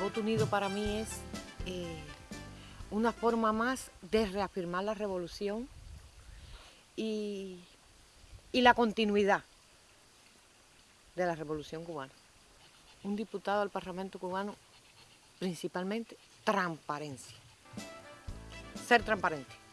Voto unido para mí es eh, una forma más de reafirmar la revolución y, y la continuidad de la revolución cubana. Un diputado del Parlamento cubano, principalmente transparencia, ser transparente.